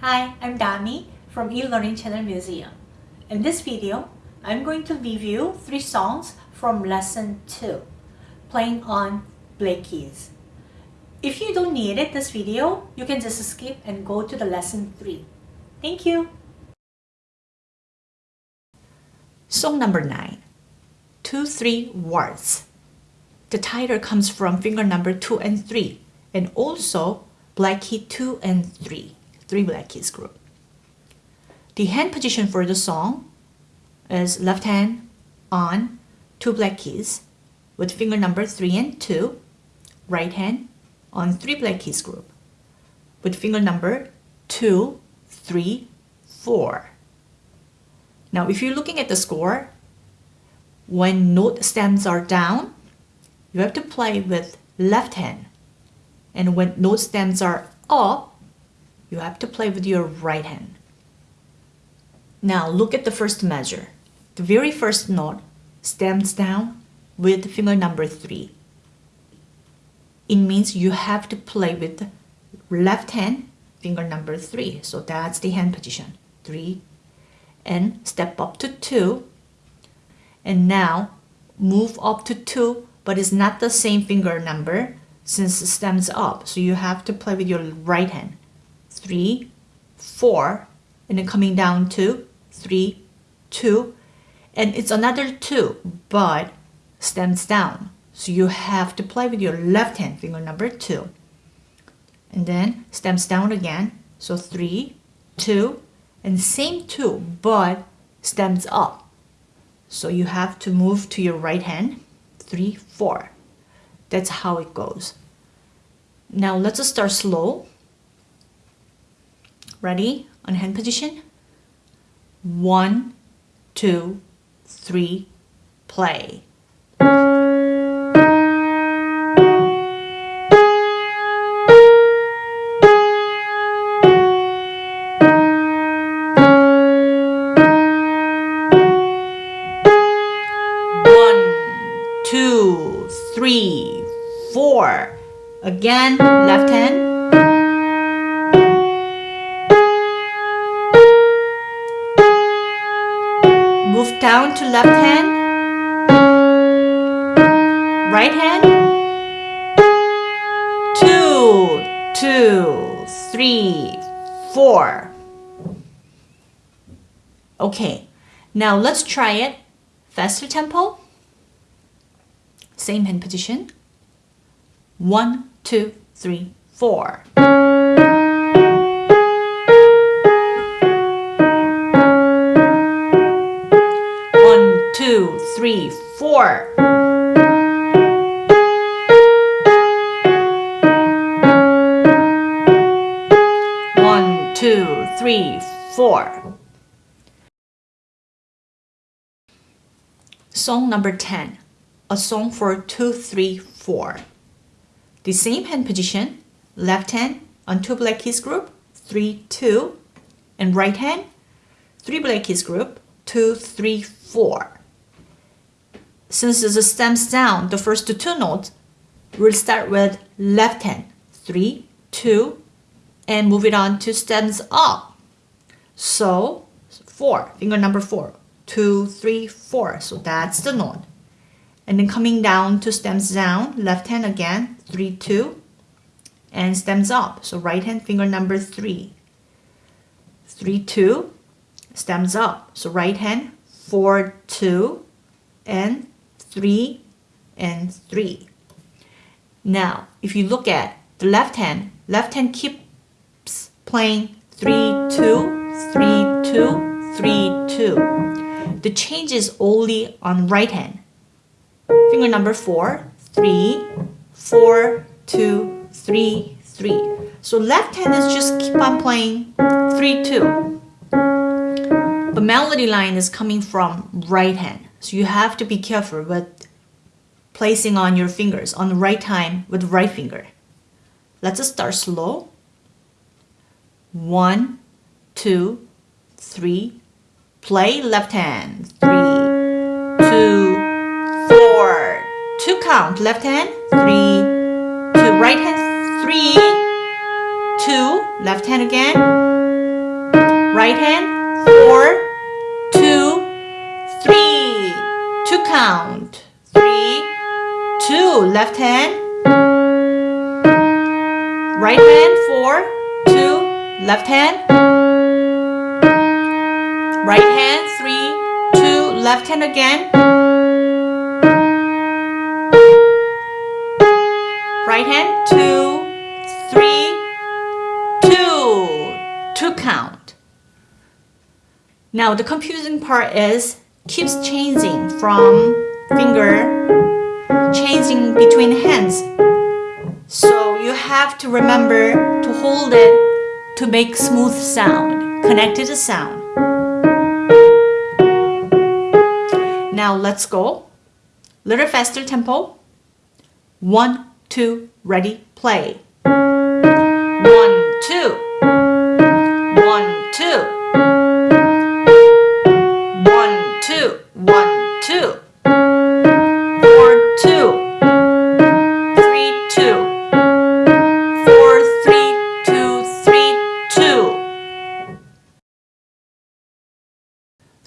Hi, I'm Dami from eLearning Channel Museum. In this video, I'm going to review three songs from Lesson 2, playing on black keys. If you don't need it this video, you can just skip and go to the Lesson 3. Thank you! Song number 9, 2-3 Waltz. The title comes from finger number 2 and 3 and also black key 2 and 3, 3 black keys group. The hand position for the song is left hand on 2 black keys with finger number 3 and 2, right hand on 3 black keys group with finger number 2, 3, 4. Now if you're looking at the score, when note stems are down, you have to play with left hand. And when note stems are up, you have to play with your right hand. Now look at the first measure. The very first note stems down with finger number 3. It means you have to play with left hand finger number 3. So that's the hand position. 3 and step up to 2 and now move up to 2 but it's not the same finger number since it stems up. So you have to play with your right hand. Three, four, and then coming down to three, two, and it's another two, but stems down. So you have to play with your left hand, finger number two. And then stems down again. So three, two, and same two, but stems up. So you have to move to your right hand three, four. That's how it goes. Now let's start slow. Ready? On hand position. One, two, three, play. three, four. Again, left hand. Down to left hand. Right hand. Two, two, three, four. Okay, now let's try it. Faster tempo. Same hand position. One, two, three, four. Two, three, four. One, two, three, four. Song number 10 a song for two, three, four. The same hand position, left hand on 2 black keys group, 3, 2, and right hand, 3 black keys group, 2, 3, 4. Since the stems down, the first two notes, we'll start with left hand, 3, 2, and move it on to stems up. So, 4, finger number 4, 2, 3, 4. So that's the note and then coming down to stems down, left hand again, 3, 2, and stems up. So right hand finger number 3, 3, 2, stems up. So right hand, 4, 2, and 3, and 3. Now, if you look at the left hand, left hand keeps playing 3, 2, 3, 2, 3, 2. The change is only on right hand. Finger number four, three, four, two, three, three. So left hand is just keep on playing three, two. The melody line is coming from right hand. So you have to be careful with placing on your fingers on the right time with right finger. Let's start slow. One, two, three. Play left hand. Three, two, four, two count, left hand, three, two, right hand, three, two, left hand again, right hand, four, count, three, two, left hand, right hand, four, two, left hand, right hand, three, two, left hand again, right hand, two, three, two, two count. Now the confusing part is keeps changing from finger, changing between hands. So you have to remember to hold it to make smooth sound, connected sound. Now let's go. Little faster tempo. One, two, ready, play.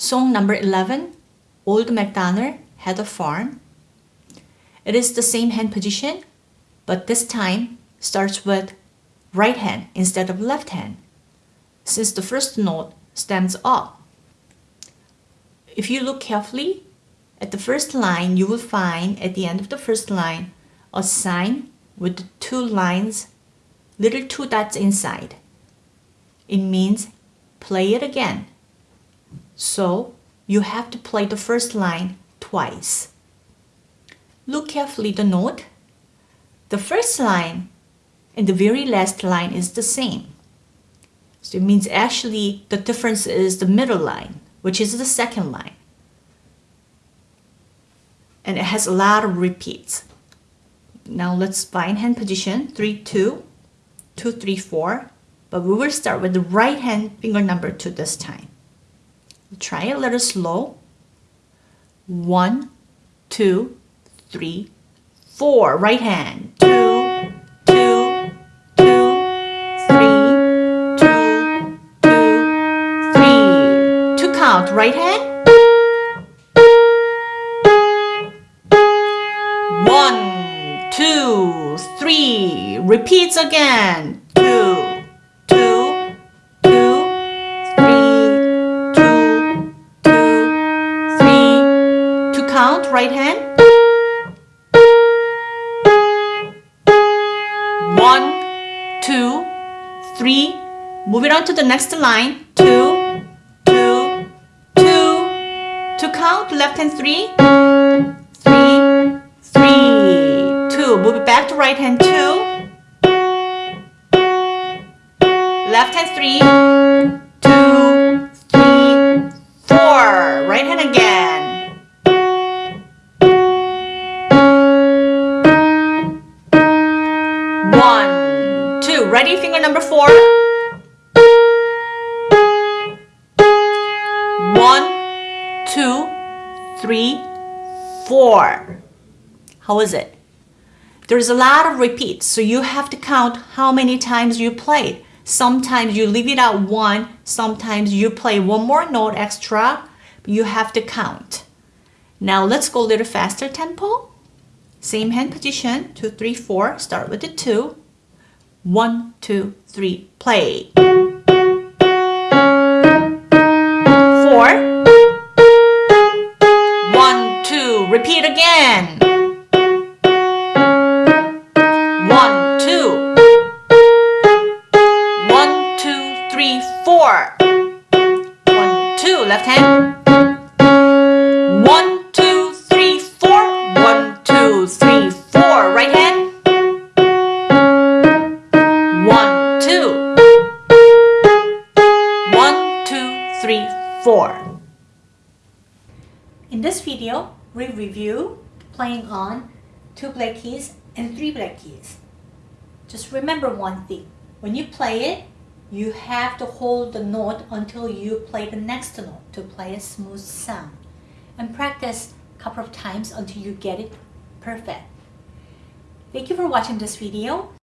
Song number 11. Old MacDonald had a farm. It is the same hand position, but this time starts with right hand instead of left hand, since the first note stands up. If you look carefully, at the first line, you will find at the end of the first line a sign with two lines, little two dots inside. It means play it again. So you have to play the first line twice. Look carefully the note. The first line and the very last line is the same. So it means actually the difference is the middle line, which is the second line. And it has a lot of repeats. Now let's bind hand position, 3, 2, 2, 3, 4. But we will start with the right hand finger number 2 this time. Try a little slow. One, two, three, four. Right hand. Two, two, two, three, two, two, three. Two count. Right hand. One, two, three. Repeats again. Count, right hand. One, two, three. Move it on to the next line. Two, two, two. To count, left hand three, three, three, two. Move it back to right hand two. Left hand three, One, two. Ready? Finger number four. One, two, three, four. How is it? There's a lot of repeats, so you have to count how many times you played. Sometimes you leave it at one, sometimes you play one more note extra, you have to count. Now let's go a little faster tempo. Same hand position, two, three, four. Start with the two. One, two, three, play. Four. One, two, repeat again. One, two. One, two, three, four. One, two, left hand. Playing on two black keys and three black keys. Just remember one thing. When you play it, you have to hold the note until you play the next note to play a smooth sound. And practice a couple of times until you get it perfect. Thank you for watching this video.